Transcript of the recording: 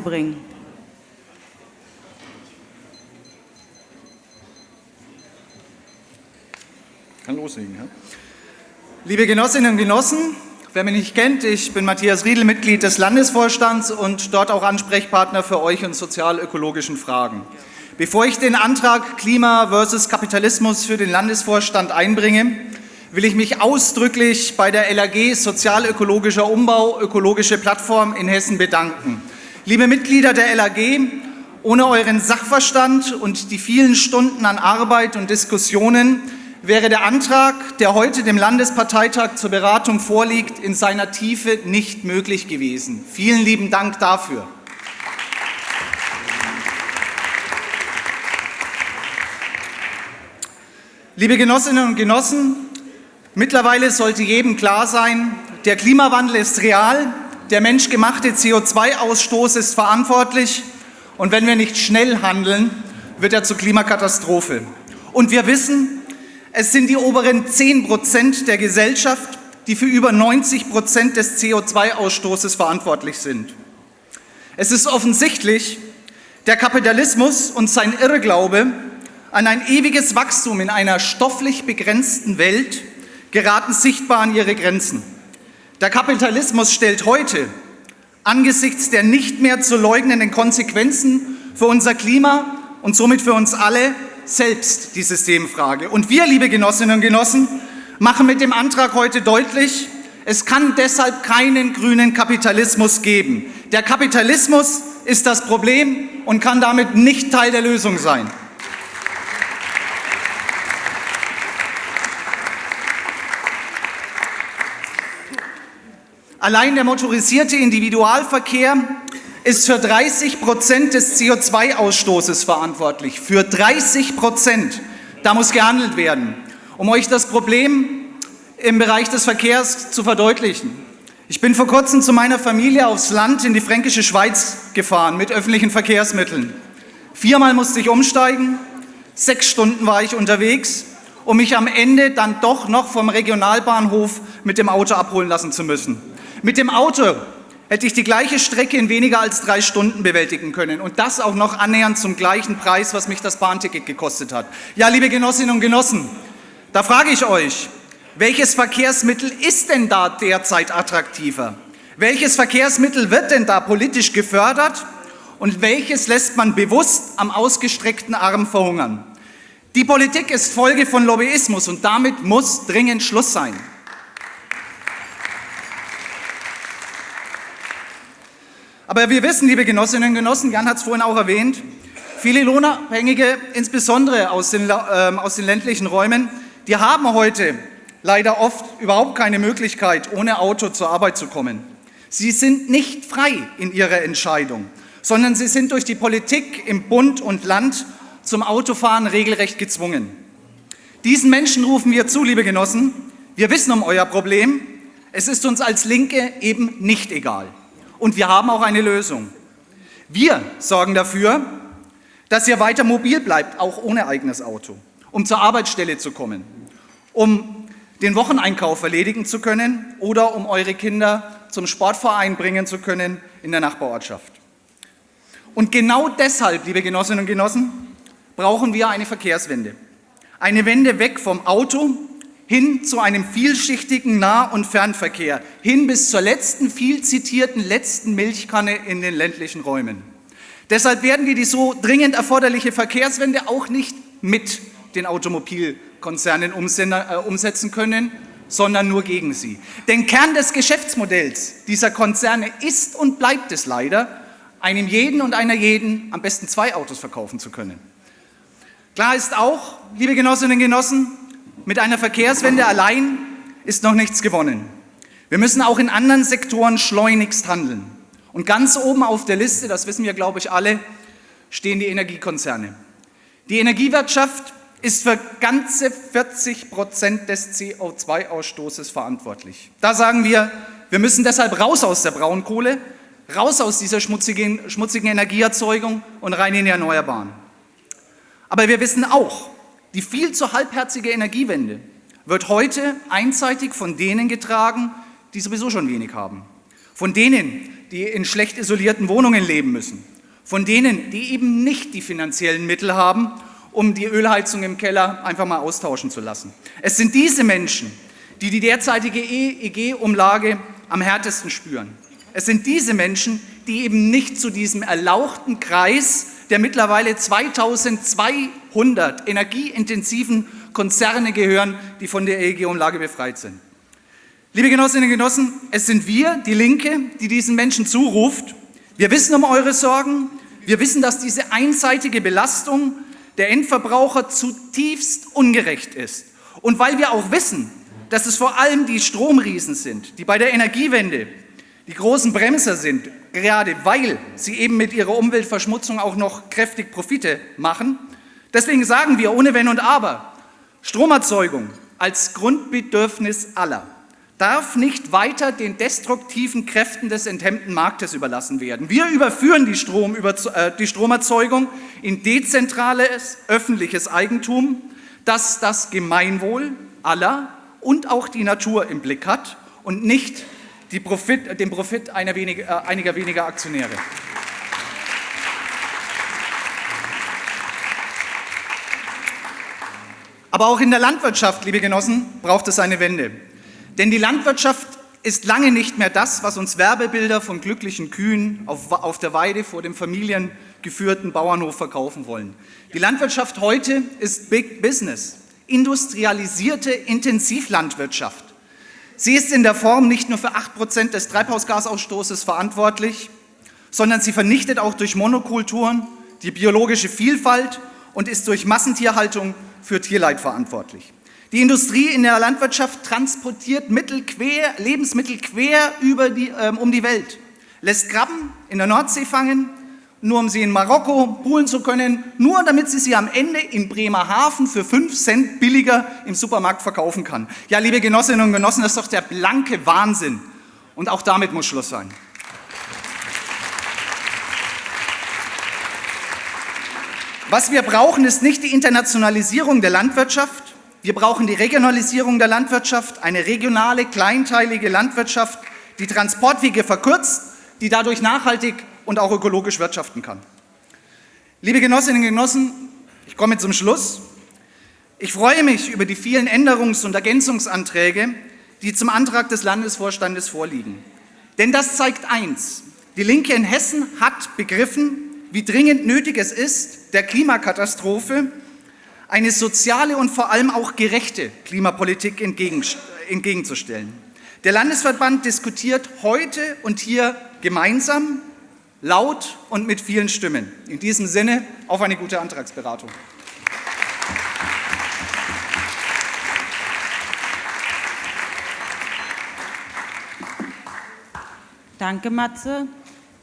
bringen. Kann loslegen, ja? Liebe Genossinnen und Genossen, wer mich nicht kennt, ich bin Matthias Riedel, Mitglied des Landesvorstands und dort auch Ansprechpartner für euch in sozial-ökologischen Fragen. Bevor ich den Antrag Klima versus Kapitalismus für den Landesvorstand einbringe, will ich mich ausdrücklich bei der LAG Sozial-Ökologischer Umbau Ökologische Plattform in Hessen bedanken. Liebe Mitglieder der LAG, ohne euren Sachverstand und die vielen Stunden an Arbeit und Diskussionen wäre der Antrag, der heute dem Landesparteitag zur Beratung vorliegt, in seiner Tiefe nicht möglich gewesen. Vielen lieben Dank dafür. Liebe Genossinnen und Genossen, mittlerweile sollte jedem klar sein, der Klimawandel ist real, der menschgemachte CO2-Ausstoß ist verantwortlich und wenn wir nicht schnell handeln, wird er zur Klimakatastrophe. Und wir wissen, es sind die oberen 10 Prozent der Gesellschaft, die für über 90 Prozent des CO2-Ausstoßes verantwortlich sind. Es ist offensichtlich, der Kapitalismus und sein Irrglaube an ein ewiges Wachstum in einer stofflich begrenzten Welt geraten sichtbar an ihre Grenzen. Der Kapitalismus stellt heute angesichts der nicht mehr zu leugnenden Konsequenzen für unser Klima und somit für uns alle selbst die Systemfrage. Und wir, liebe Genossinnen und Genossen, machen mit dem Antrag heute deutlich, es kann deshalb keinen grünen Kapitalismus geben. Der Kapitalismus ist das Problem und kann damit nicht Teil der Lösung sein. Allein der motorisierte Individualverkehr ist für 30 Prozent des CO2-Ausstoßes verantwortlich. Für 30 Prozent. Da muss gehandelt werden. Um euch das Problem im Bereich des Verkehrs zu verdeutlichen. Ich bin vor kurzem zu meiner Familie aufs Land in die fränkische Schweiz gefahren mit öffentlichen Verkehrsmitteln. Viermal musste ich umsteigen, sechs Stunden war ich unterwegs, um mich am Ende dann doch noch vom Regionalbahnhof mit dem Auto abholen lassen zu müssen. Mit dem Auto hätte ich die gleiche Strecke in weniger als drei Stunden bewältigen können und das auch noch annähernd zum gleichen Preis, was mich das Bahnticket gekostet hat. Ja, liebe Genossinnen und Genossen, da frage ich euch, welches Verkehrsmittel ist denn da derzeit attraktiver? Welches Verkehrsmittel wird denn da politisch gefördert und welches lässt man bewusst am ausgestreckten Arm verhungern? Die Politik ist Folge von Lobbyismus und damit muss dringend Schluss sein. Aber wir wissen, liebe Genossinnen und Genossen, Jan hat es vorhin auch erwähnt, viele Lohnabhängige, insbesondere aus den, äh, aus den ländlichen Räumen, die haben heute leider oft überhaupt keine Möglichkeit, ohne Auto zur Arbeit zu kommen. Sie sind nicht frei in ihrer Entscheidung, sondern sie sind durch die Politik im Bund und Land zum Autofahren regelrecht gezwungen. Diesen Menschen rufen wir zu, liebe Genossen, wir wissen um euer Problem, es ist uns als Linke eben nicht egal und wir haben auch eine Lösung. Wir sorgen dafür, dass ihr weiter mobil bleibt, auch ohne eigenes Auto, um zur Arbeitsstelle zu kommen, um den Wocheneinkauf erledigen zu können oder um eure Kinder zum Sportverein bringen zu können in der Nachbarortschaft. Und genau deshalb, liebe Genossinnen und Genossen, brauchen wir eine Verkehrswende. Eine Wende weg vom Auto hin zu einem vielschichtigen Nah- und Fernverkehr, hin bis zur letzten, viel zitierten letzten Milchkanne in den ländlichen Räumen. Deshalb werden wir die so dringend erforderliche Verkehrswende auch nicht mit den Automobilkonzernen äh, umsetzen können, sondern nur gegen sie. Denn Kern des Geschäftsmodells dieser Konzerne ist und bleibt es leider, einem jeden und einer jeden am besten zwei Autos verkaufen zu können. Klar ist auch, liebe Genossinnen und Genossen, mit einer Verkehrswende allein ist noch nichts gewonnen. Wir müssen auch in anderen Sektoren schleunigst handeln. Und ganz oben auf der Liste, das wissen wir, glaube ich, alle, stehen die Energiekonzerne. Die Energiewirtschaft ist für ganze 40 Prozent des CO2-Ausstoßes verantwortlich. Da sagen wir, wir müssen deshalb raus aus der Braunkohle, raus aus dieser schmutzigen, schmutzigen Energieerzeugung und rein in die Erneuerbaren. Aber wir wissen auch, die viel zu halbherzige Energiewende wird heute einseitig von denen getragen, die sowieso schon wenig haben. Von denen, die in schlecht isolierten Wohnungen leben müssen, von denen, die eben nicht die finanziellen Mittel haben, um die Ölheizung im Keller einfach mal austauschen zu lassen. Es sind diese Menschen, die die derzeitige EEG-Umlage am härtesten spüren. Es sind diese Menschen, die eben nicht zu diesem erlauchten Kreis der mittlerweile 2200 energieintensiven Konzerne gehören, die von der EEG-Umlage befreit sind. Liebe Genossinnen und Genossen, es sind wir, die Linke, die diesen Menschen zuruft. Wir wissen um eure Sorgen. Wir wissen, dass diese einseitige Belastung der Endverbraucher zutiefst ungerecht ist. Und weil wir auch wissen, dass es vor allem die Stromriesen sind, die bei der Energiewende die großen Bremser sind, gerade weil sie eben mit ihrer Umweltverschmutzung auch noch kräftig Profite machen. Deswegen sagen wir ohne Wenn und Aber, Stromerzeugung als Grundbedürfnis aller darf nicht weiter den destruktiven Kräften des enthemmten Marktes überlassen werden. Wir überführen die, Strom, äh, die Stromerzeugung in dezentrales öffentliches Eigentum, das das Gemeinwohl aller und auch die Natur im Blick hat und nicht Profit, den Profit wenig, äh, einiger weniger Aktionäre. Aber auch in der Landwirtschaft, liebe Genossen, braucht es eine Wende. Denn die Landwirtschaft ist lange nicht mehr das, was uns Werbebilder von glücklichen Kühen auf, auf der Weide vor dem familiengeführten Bauernhof verkaufen wollen. Die Landwirtschaft heute ist Big Business, industrialisierte Intensivlandwirtschaft. Sie ist in der Form nicht nur für 8% des Treibhausgasausstoßes verantwortlich, sondern sie vernichtet auch durch Monokulturen die biologische Vielfalt und ist durch Massentierhaltung für Tierleid verantwortlich. Die Industrie in der Landwirtschaft transportiert Mittel quer, Lebensmittel quer über die, ähm, um die Welt, lässt Krabben in der Nordsee fangen, nur um sie in Marokko poolen zu können, nur damit sie sie am Ende in Bremerhaven für 5 Cent billiger im Supermarkt verkaufen kann. Ja, liebe Genossinnen und Genossen, das ist doch der blanke Wahnsinn. Und auch damit muss Schluss sein. Was wir brauchen, ist nicht die Internationalisierung der Landwirtschaft. Wir brauchen die Regionalisierung der Landwirtschaft, eine regionale, kleinteilige Landwirtschaft, die Transportwege verkürzt, die dadurch nachhaltig und auch ökologisch wirtschaften kann. Liebe Genossinnen und Genossen, ich komme zum Schluss. Ich freue mich über die vielen Änderungs- und Ergänzungsanträge, die zum Antrag des Landesvorstandes vorliegen. Denn das zeigt eins, die Linke in Hessen hat begriffen, wie dringend nötig es ist, der Klimakatastrophe eine soziale und vor allem auch gerechte Klimapolitik entgegenzustellen. Der Landesverband diskutiert heute und hier gemeinsam laut und mit vielen Stimmen. In diesem Sinne auf eine gute Antragsberatung. Danke, Matze.